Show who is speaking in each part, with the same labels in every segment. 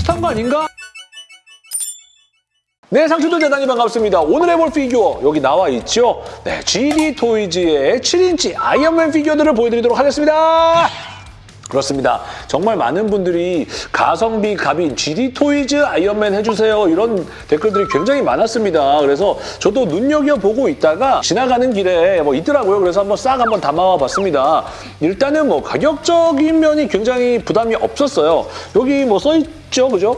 Speaker 1: 비슷한 거 아닌가? 네, 상추들 대단히 반갑습니다. 오늘 해볼 피규어 여기 나와 있죠? 네, ZD 토이즈의 7인치 아이언맨 피규어들을 보여드리도록 하겠습니다. 그렇습니다. 정말 많은 분들이 가성비 갑인 ZD 토이즈 아이언맨 해주세요. 이런 댓글들이 굉장히 많았습니다. 그래서 저도 눈여겨보고 있다가 지나가는 길에 뭐 있더라고요. 그래서 한번 싹 한번 담아와 봤습니다. 일단은 뭐 가격적인 면이 굉장히 부담이 없었어요. 여기 뭐 써있죠, 그죠?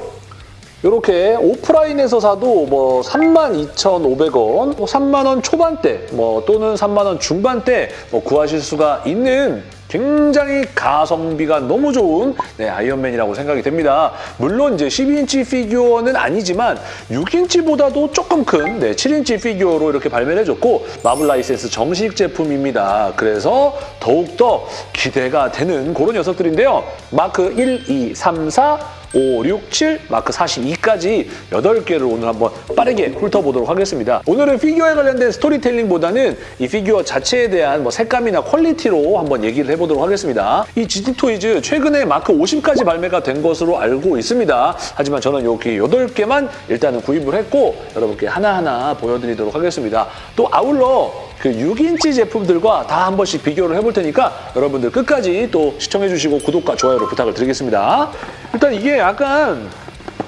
Speaker 1: 이렇게 오프라인에서 사도 뭐 32,500원, 뭐 3만 원 초반대, 뭐 또는 3만 원 중반대 뭐 구하실 수가 있는 굉장히 가성비가 너무 좋은 네, 아이언맨이라고 생각이 됩니다. 물론 이제 12인치 피규어는 아니지만 6인치보다도 조금 큰 네, 7인치 피규어로 이렇게 발매를 해줬고 마블 라이센스 정식 제품입니다. 그래서 더욱더 기대가 되는 그런 녀석들인데요. 마크 1, 2, 3, 4, 5, 6, 7, 마크 42까지 8개를 오늘 한번 빠르게 훑어보도록 하겠습니다. 오늘은 피규어에 관련된 스토리텔링보다는 이 피규어 자체에 대한 뭐 색감이나 quality로 한번 얘기를 해보도록 하겠습니다. 이 ZD 토이즈 최근에 마크 50까지 발매가 된 것으로 알고 있습니다. 하지만 저는 여기 8개만 일단은 구입을 했고 여러분께 하나하나 보여드리도록 하겠습니다. 또 아울러 그 6인치 제품들과 다 한 번씩 비교를 해볼 테니까 여러분들 끝까지 또 시청해주시고 구독과 좋아요를 부탁을 드리겠습니다. 일단 이게 약간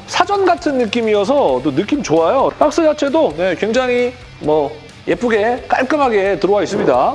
Speaker 1: 사전 같은 느낌이어서 또 느낌 좋아요. 박스 자체도 네, 굉장히 뭐 예쁘게 깔끔하게 들어와 있습니다.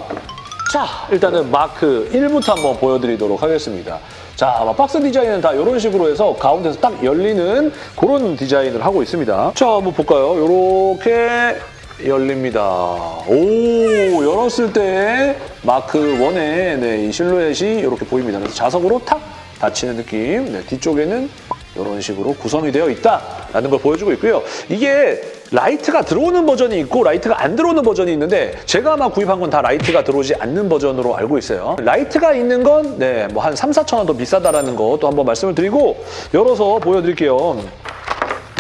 Speaker 1: 자, 일단은 마크 1부터 한번 보여드리도록 하겠습니다. 자, 박스 디자인은 다 이런 식으로 해서 가운데서 딱 열리는 그런 디자인을 하고 있습니다. 자, 한번 볼까요? 이렇게 열립니다. 오, 열었을 때 마크 1의 네, 이 실루엣이 이렇게 보입니다. 그래서 자석으로 탁 닫히는 느낌. 네, 뒤쪽에는 이런 식으로 구성이 되어 있다라는 걸 보여주고 있고요. 이게 라이트가 들어오는 버전이 있고 라이트가 안 들어오는 버전이 있는데 제가 아마 구입한 건 다 라이트가 들어오지 않는 버전으로 알고 있어요. 라이트가 있는 건 네, 뭐 한 3, 4천 원 더 비싸다라는 거 또 한번 말씀을 드리고 열어서 보여드릴게요.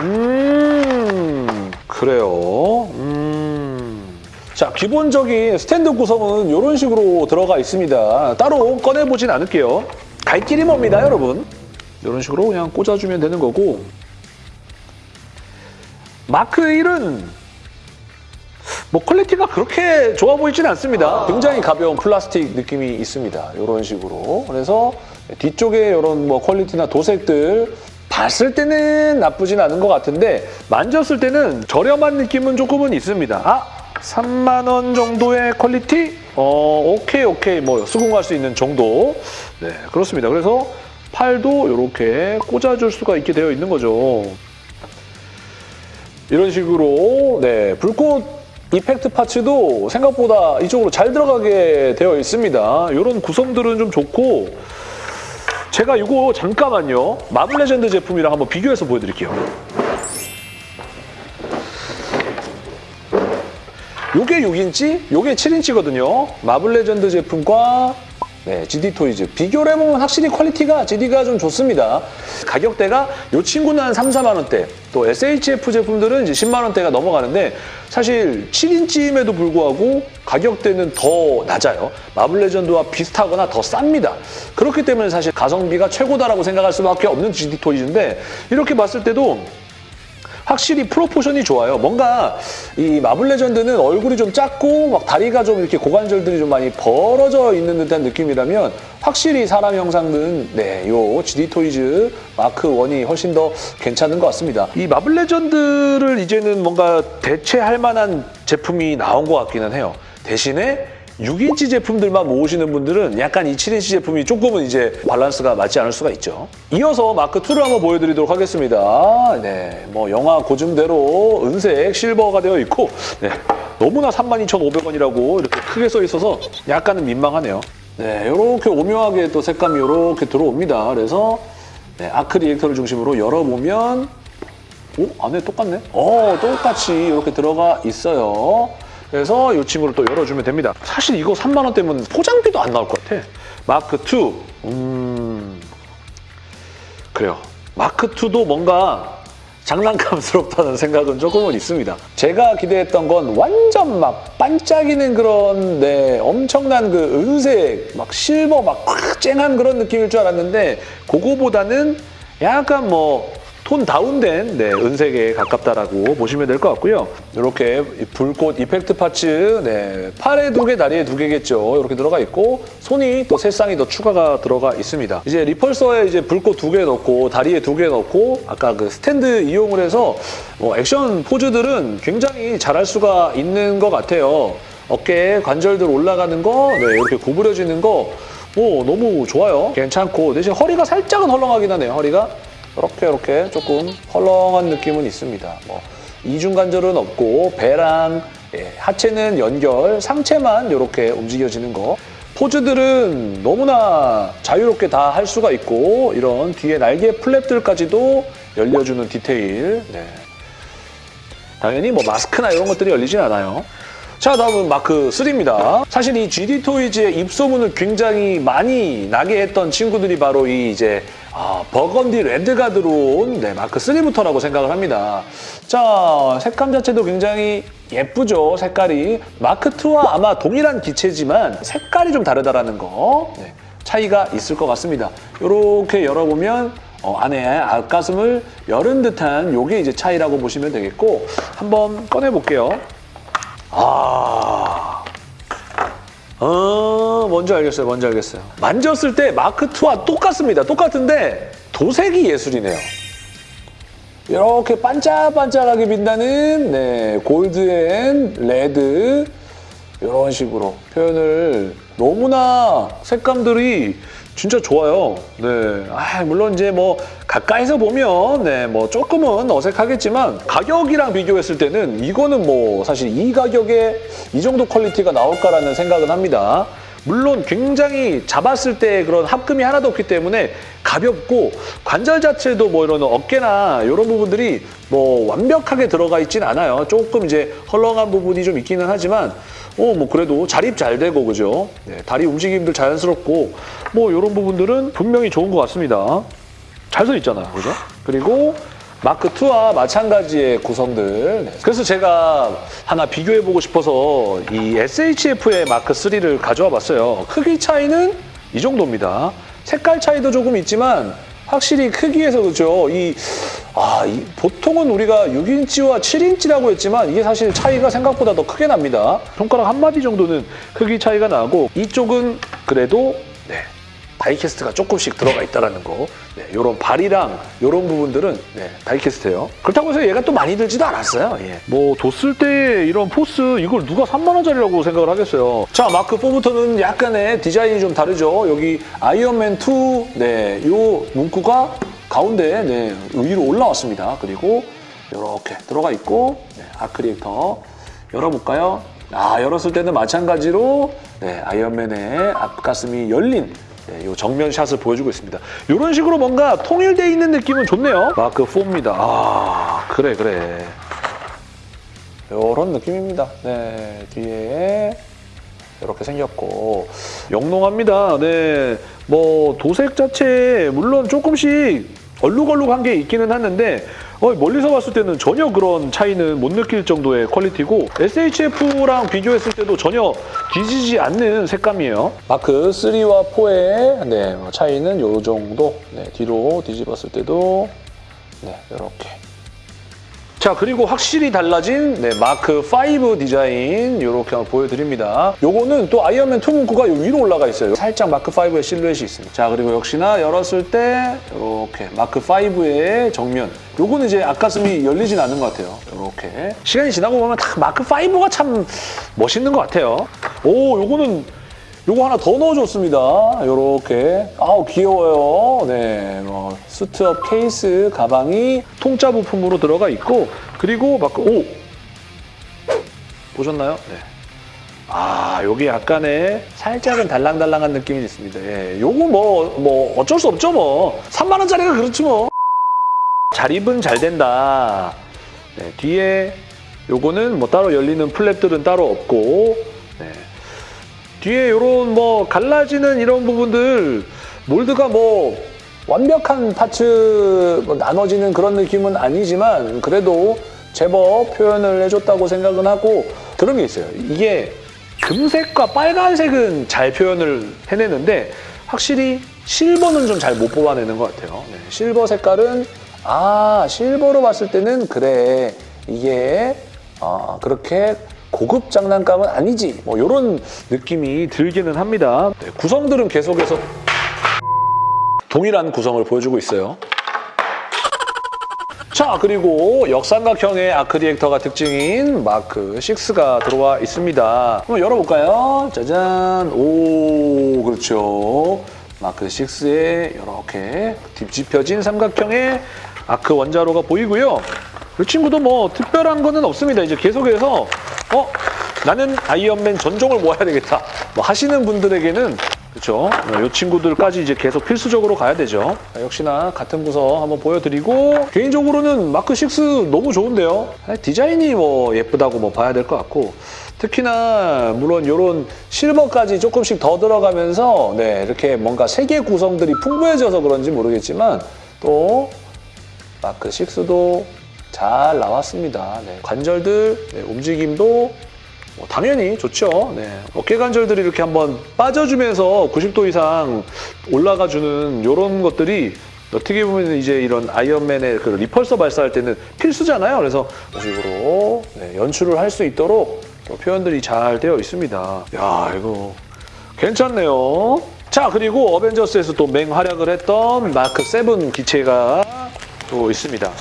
Speaker 1: 음, 그래요. 음. 자, 기본적인 스탠드 구성은 이런 식으로 들어가 있습니다. 따로 꺼내보진 않을게요. 갈 길이 멉니다, 여러분. 이런 식으로 그냥 꽂아주면 되는 거고 마크 1은 뭐 quality가 그렇게 좋아 보이지는 않습니다. 굉장히 가벼운 플라스틱 느낌이 있습니다. 이런 식으로. 그래서 뒤쪽에 이런 뭐 quality나 도색들 봤을 때는 나쁘진 않은 것 같은데 만졌을 때는 저렴한 느낌은 조금은 있습니다. 아! 3만 원 정도의 quality? 어, 오케이, 오케이. 뭐 수긍할 수 있는 정도. 네, 그렇습니다. 그래서 팔도 이렇게 꽂아줄 수가 있게 되어 있는 거죠. 이런 식으로 네 불꽃 effect parts도 생각보다 이쪽으로 잘 들어가게 되어 있습니다. 이런 구성들은 좀 좋고 제가 이거 잠깐만요. 마블 레전드 제품이랑 한번 비교해서 보여드릴게요. 요게 6인치, 요게 7인치거든요. 마블 레전드 제품과 네, ZD 토이즈. 비교를 해보면 확실히 퀄리티가 GD가 좀 좋습니다. 가격대가 이 친구는 한 3, 4만 원대, 또 SHF 제품들은 이제 10만 원대가 넘어가는데 사실 7인치임에도 불구하고 가격대는 더 낮아요. 마블 레전드와 비슷하거나 더 쌉니다. 그렇기 때문에 사실 가성비가 최고다라고 생각할 수밖에 없는 ZD 토이즈인데 이렇게 봤을 때도 확실히 proportion이 좋아요. 뭔가 이 마블 레전드는 얼굴이 좀 작고 막 다리가 좀 이렇게 고관절들이 좀 많이 벌어져 있는 듯한 느낌이라면 확실히 사람 형상은 네, 요 ZD 토이즈 마크 1이 훨씬 더 괜찮은 것 같습니다. 이 마블 레전드를 이제는 뭔가 대체할 만한 제품이 나온 것 같기는 해요. 대신에 6인치 제품들만 모으시는 분들은 약간 이 7인치 제품이 조금은 이제 밸런스가 맞지 않을 수가 있죠. 이어서 마크2를 한번 보여드리도록 하겠습니다. 네, 뭐 영화 고증대로 은색, 실버가 되어 있고 네, 너무나 32,500원이라고 이렇게 크게 써 있어서 약간은 민망하네요. 네, 이렇게 오묘하게 또 색감이 이렇게 들어옵니다. 그래서 네, arc reactor를 중심으로 열어보면 오, 안에 똑같네? 어, 똑같이 이렇게 들어가 있어요. 그래서 이 친구를 또 열어주면 됩니다. 사실 이거 3만 원대면 포장비도 안 나올 것 같아. 마크 2. 음... 그래요. 마크 2도 뭔가 장난감스럽다는 생각은 조금은 있습니다. 제가 기대했던 건 완전 막 반짝이는 그런 네 엄청난 그 은색 막 실버 막꽉 쨍한 그런 느낌일 줄 알았는데 그거보다는 약간 뭐 톤 다운된 네, 은색에 가깝다라고 보시면 될 것 같고요. 이렇게 불꽃 effect parts 네, 팔에 두 개, 다리에 두 개겠죠. 이렇게 들어가 있고 손이 또 세 쌍이 더 추가가 들어가 있습니다. 이제 repulsor에 이제 불꽃 두 개 넣고 다리에 두 개 넣고 아까 그 스탠드 이용을 해서 뭐 액션 포즈들은 굉장히 잘할 수가 있는 것 같아요. 어깨에 관절들 올라가는 거, 네, 이렇게 구부려지는 거, 오, 너무 좋아요. 괜찮고 대신 허리가 살짝은 헐렁하긴 하네요. 허리가 이렇게 이렇게 조금 헐렁한 느낌은 있습니다. 뭐 이중 관절은 없고 배랑 예, 하체는 연결, 상체만 이렇게 움직여지는 거. 포즈들은 너무나 자유롭게 다 할 수가 있고 이런 뒤에 날개 플랩들까지도 열려주는 디테일. 네. 당연히 뭐 마스크나 이런 것들이 열리진 않아요. 자 다음은 마크 3입니다. 사실 이 GD 토이즈의 입소문을 굉장히 많이 나게 했던 친구들이 바로 이 이제 아, 버건디 레드가 들어온 네, 마크 3부터라고 생각을 합니다. 자 색감 자체도 굉장히 예쁘죠 색깔이 마크 2와 아마 동일한 기체지만 색깔이 좀 다르다라는 거 네, 차이가 있을 것 같습니다. 이렇게 열어보면 어, 안에 앞가슴을 열은 듯한 요게 이제 차이라고 보시면 되겠고 한번 꺼내볼게요. 아, 어, 뭔지 알겠어요. 뭔지 알겠어요. 만졌을 때 마크2와 똑같습니다. 똑같은데 도색이 예술이네요. 이렇게 반짝반짝하게 빛나는 네, gold and red 이런 식으로 표현을 너무나 색감들이 진짜 좋아요. 네. 아, 물론 이제 뭐 가까이서 보면 네, 뭐 조금은 어색하겠지만 가격이랑 비교했을 때는 이거는 뭐 사실 이 가격에 이 정도 quality가 나올까라는 생각은 합니다. 물론 굉장히 잡았을 때 그런 합금이 하나도 없기 때문에 가볍고 관절 자체도 뭐 이런 어깨나 이런 부분들이 뭐 완벽하게 들어가 있진 않아요. 조금 이제 헐렁한 부분이 좀 있기는 하지만 어, 뭐 그래도 자립 잘 되고 그죠? 네, 다리 움직임들 자연스럽고 뭐 이런 부분들은 분명히 좋은 것 같습니다. 잘 서 있잖아요, 그죠? 그리고 마크 2와 마찬가지의 구성들. 네. 그래서 제가 하나 비교해보고 싶어서 이 SHF의 마크 3를 가져와 봤어요. 크기 차이는 이 정도입니다. 색깔 차이도 조금 있지만 확실히 크기에서 그죠? 이, 아, 이, 보통은 우리가 6인치와 7인치라고 했지만 이게 사실 차이가 생각보다 더 크게 납니다. 손가락 한 마디 정도는 크기 차이가 나고 이쪽은 그래도 네, die-cast가 조금씩 들어가 있다는 거. 네, 이런 발이랑 이런 부분들은 네, die-cast예요. 그렇다고 해서 얘가 또 많이 들지도 않았어요. 예. 뭐 뒀을 때 이런 force 이걸 누가 3만 원짜리라고 생각을 하겠어요. 자 마크 4부터는 약간의 디자인이 좀 다르죠. 여기 아이언맨 2 네, 요 문구가 가운데 네, 위로 올라왔습니다. 그리고 이렇게 들어가 있고 네, 아크릴터 열어볼까요? 아 열었을 때는 마찬가지로 네, 아이언맨의 앞가슴이 열린 네, 이 정면 샷을 보여주고 있습니다. 이런 식으로 뭔가 통일돼 있는 느낌은 좋네요. 마크 4입니다. 아 그래 그래. 이런 느낌입니다. 네 뒤에 이렇게 생겼고 영롱합니다. 네, 뭐 도색 자체 물론 조금씩 얼룩얼룩한 게 있기는 하는데 어, 멀리서 봤을 때는 전혀 그런 차이는 못 느낄 정도의 quality고 SHF랑 비교했을 때도 전혀 뒤지지 않는 색감이에요. 마크 3와 4의 네, 차이는 이 정도 네, 뒤로 뒤집었을 때도 네, 이렇게 자 그리고 확실히 달라진 네, 마크 5 디자인 이렇게 한번 보여드립니다. 요거는 또 아이언맨 2 문구가 요 위로 올라가 있어요. 살짝 마크 5의 실루엣이 있습니다. 자 그리고 역시나 열었을 때 이렇게 마크 5의 정면 요거는 이제 앞가슴이 열리진 않는 것 같아요. 이렇게 시간이 지나고 보면 딱 마크 5가 참 멋있는 것 같아요. 오 요거는 요거 하나 더 넣어줬습니다. 요렇게. 아우, 귀여워요. 네, 뭐, 수트업 케이스 가방이 통짜 부품으로 들어가 있고, 그리고 막, 오! 보셨나요? 네. 아, 여기 약간의 살짝은 달랑달랑한 느낌이 있습니다. 예, 요거 뭐, 뭐, 어쩔 수 없죠, 뭐. 3만 원짜리가 그렇지 뭐. 잘 입은 잘 된다. 네, 뒤에 요거는 뭐 따로 열리는 플랩들은 따로 없고, 네. 뒤에 이런 뭐 갈라지는 이런 부분들 몰드가 뭐 완벽한 파츠 뭐 나눠지는 그런 느낌은 아니지만 그래도 제법 표현을 해줬다고 생각은 하고 그런 게 있어요. 이게 금색과 빨간색은 잘 표현을 해내는데 확실히 실버는 좀 잘 못 뽑아내는 것 같아요. 네, 실버 색깔은 아 실버로 봤을 때는 그래 이게 어, 그렇게 고급 장난감은 아니지 뭐 이런 느낌이 들기는 합니다. 네, 구성들은 계속해서 동일한 구성을 보여주고 있어요. 자 그리고 역삼각형의 아크 리액터가 특징인 마크 6가 들어와 있습니다. 한번 열어볼까요? 짜잔 오 그렇죠. 마크 6에 이렇게 뒤집혀진 삼각형의 아크 원자로가 보이고요. 이 친구도 뭐 특별한 거는 없습니다. 이제 계속해서 어 나는 아이언맨 전종을 모아야 되겠다. 뭐 하시는 분들에게는 그렇죠. 이 친구들까지 이제 계속 필수적으로 가야 되죠. 자, 역시나 같은 구성 한번 보여드리고 개인적으로는 마크 6 너무 좋은데요. 디자인이 뭐 예쁘다고 뭐 봐야 될 것 같고 특히나 물론 이런 silver까지 조금씩 더 들어가면서 네 이렇게 뭔가 색의 구성들이 풍부해져서 그런지 모르겠지만 또 마크 6도 잘 나왔습니다. 네, 관절들 네, 움직임도 뭐 당연히 좋죠. 네. 어깨 관절들이 이렇게 한번 빠져주면서 90도 이상 올라가주는 이런 것들이 어떻게 보면 이제 이런 아이언맨의 그 리펄서 발사할 때는 필수잖아요. 그래서 이런 식으로 네, 연출을 할 수 있도록 또 표현들이 잘 되어 있습니다. 야 이거 괜찮네요. 자 그리고 어벤져스에서 또 맹활약을 했던 마크 7 기체가 또 있습니다.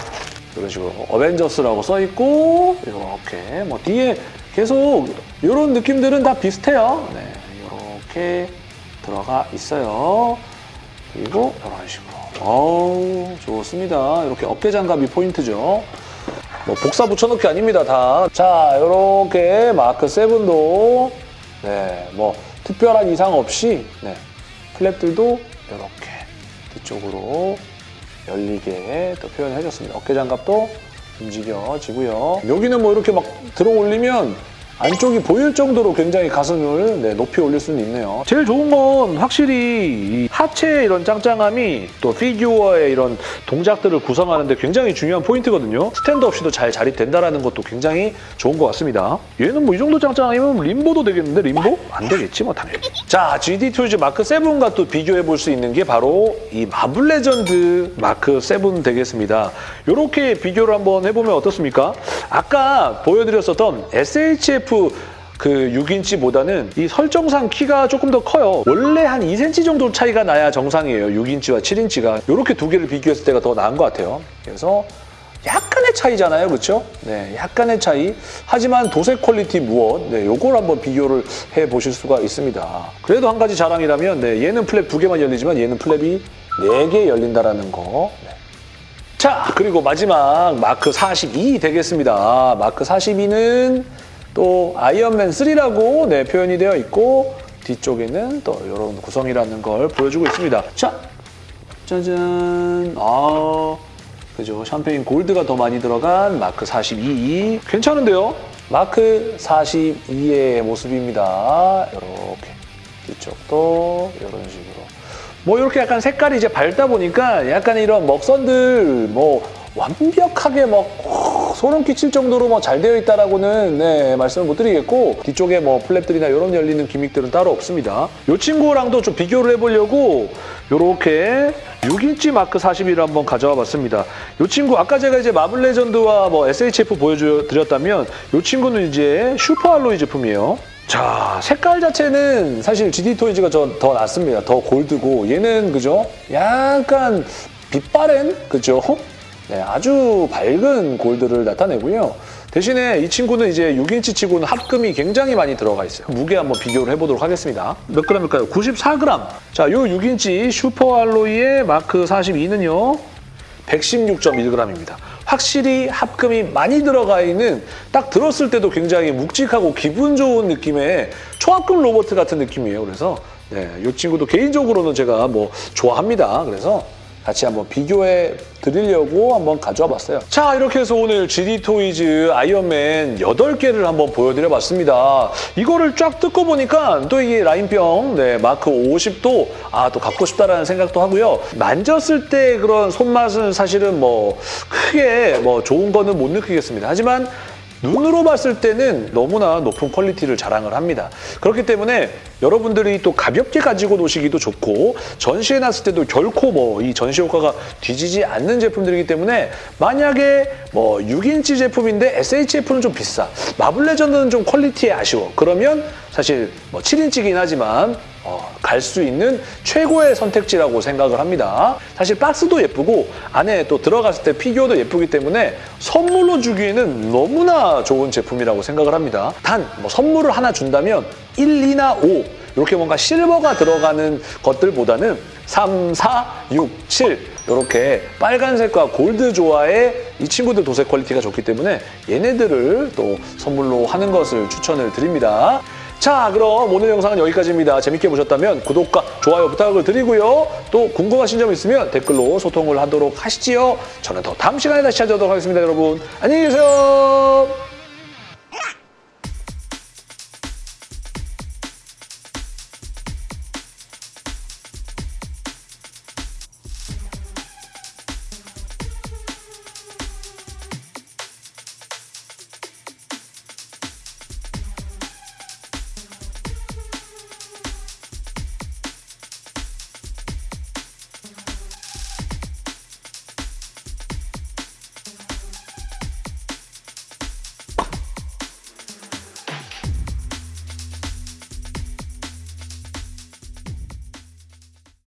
Speaker 1: 이런 식으로 어벤져스라고 써 있고 이렇게 뭐 뒤에 계속 이런 느낌들은 다 비슷해요. 네, 이렇게 들어가 있어요. 그리고 이런 식으로. 어우, 좋습니다. 이렇게 어깨 장갑이 포인트죠. 뭐 복사 붙여넣기 아닙니다, 다. 자, 이렇게 마크 7도 네, 뭐 특별한 이상 없이 네, flap들도 이렇게 뒤쪽으로 열리게 또 표현해줬습니다. 어깨 장갑도 움직여지고요. 여기는 뭐 이렇게 막 들어 올리면 안쪽이 보일 정도로 굉장히 가슴을 네, 높이 올릴 수는 있네요. 제일 좋은 건 확실히 이 하체의 이런 짱짱함이 또 피규어의 이런 동작들을 구성하는 데 굉장히 중요한 포인트거든요. 스탠드 없이도 잘 자립된다는 것도 굉장히 좋은 것 같습니다. 얘는 뭐 이 정도 짱짱함이면 림보도 되겠는데 림보? 안 되겠지 뭐 당연히. 자, GD 토이즈 마크 7과 또 비교해 볼 수 있는 게 바로 이 마블 레전드 마크 7 되겠습니다. 이렇게 비교를 한번 해보면 어떻습니까? 아까 보여드렸었던 SHF 그 6인치보다는 이 설정상 키가 조금 더 커요. 원래 한 2cm 정도 차이가 나야 정상이에요. 6인치와 7인치가. 이렇게 두 개를 비교했을 때가 더 나은 것 같아요. 그래서 약간의 차이잖아요. 그렇죠? 네, 약간의 차이. 하지만 도색 quality 무엇? 네, 요걸 한번 비교를 해보실 수가 있습니다. 그래도 한 가지 자랑이라면 네, 얘는 flap 두 개만 열리지만 얘는 flap이 네 개 열린다라는 거. 네. 자, 그리고 마지막 마크 42 되겠습니다. 마크 42는 또 아이언맨 3라고 네, 표현이 되어 있고 뒤쪽에는 또 이런 구성이라는 걸 보여주고 있습니다. 자, 짜잔. 아, 그죠. 샴페인 골드가 더 많이 들어간 마크 42. 괜찮은데요? 마크 42의 모습입니다. 이렇게 뒤쪽도 이런 식으로. 뭐 이렇게 약간 색깔이 이제 밝다 보니까 약간 이런 먹선들 뭐 완벽하게 막 소름 끼칠 정도로 뭐 잘 되어 있다라고는 네, 말씀을 못 드리겠고 뒤쪽에 뭐 플랩들이나 이런 열리는 기믹들은 따로 없습니다. 이 친구랑도 좀 비교를 해보려고 이렇게 6인치 마크 42를 한번 가져와 봤습니다. 이 친구 아까 제가 이제 마블 레전드와 뭐 SHF 보여드렸다면 이 친구는 이제 슈퍼 알로이 제품이에요. 자, 색깔 자체는 사실 GD 토이즈가 더 낫습니다. 더 gold고 얘는 그죠? 약간 빛바랜 그죠? 네, 아주 밝은 gold를 나타내고요. 대신에 이 친구는 이제 6인치 치고는 합금이 굉장히 많이 들어가 있어요. 무게 한번 비교를 해보도록 하겠습니다. 몇 그램일까요? 94g. 자, 요 6인치 슈퍼 알로이의 마크 42는요. 116.1g입니다. 확실히 합금이 많이 들어가 있는 딱 들었을 때도 굉장히 묵직하고 기분 좋은 느낌의 초합금 로봇 같은 느낌이에요. 그래서 네, 이 친구도 개인적으로는 제가 뭐 좋아합니다. 그래서 같이 한번 비교해 드리려고 한번 가져와 봤어요. 자, 이렇게 해서 오늘 GD 토이즈 아이언맨 8개를 한번 보여드려 봤습니다. 이거를 쫙 뜯고 보니까 또 이게 라인업 네, 마크 50도 아, 또 갖고 싶다라는 생각도 하고요. 만졌을 때 그런 손맛은 사실은 뭐 크게 뭐 좋은 거는 못 느끼겠습니다. 하지만 눈으로 봤을 때는 너무나 높은 quality를 자랑을 합니다. 그렇기 때문에 여러분들이 또 가볍게 가지고 노시기도 좋고 전시해 놨을 때도 결코 뭐 이 전시 효과가 뒤지지 않는 제품들이기 때문에 만약에 뭐 6인치 제품인데 SHF는 좀 비싸. 마블 레전드는 좀 quality가 아쉬워. 그러면 사실 뭐 7인치긴 하지만 어, 갈 수 있는 최고의 선택지라고 생각을 합니다. 사실 박스도 예쁘고 안에 또 들어갔을 때 피규어도 예쁘기 때문에 선물로 주기에는 너무나 좋은 제품이라고 생각을 합니다. 단 뭐 선물을 하나 준다면 1, 2나 5 이렇게 뭔가 실버가 들어가는 것들보다는 3, 4, 6, 7 이렇게 빨간색과 골드 조화의 이 친구들 도색 quality가 좋기 때문에 얘네들을 또 선물로 하는 것을 추천을 드립니다. 자 그럼 오늘 영상은 여기까지입니다. 재밌게 보셨다면 구독과 좋아요 부탁을 드리고요. 또 궁금하신 점 있으면 댓글로 소통을 하도록 하시지요. 저는 더 다음 시간에 다시 찾아오도록 하겠습니다. 여러분 안녕히 계세요.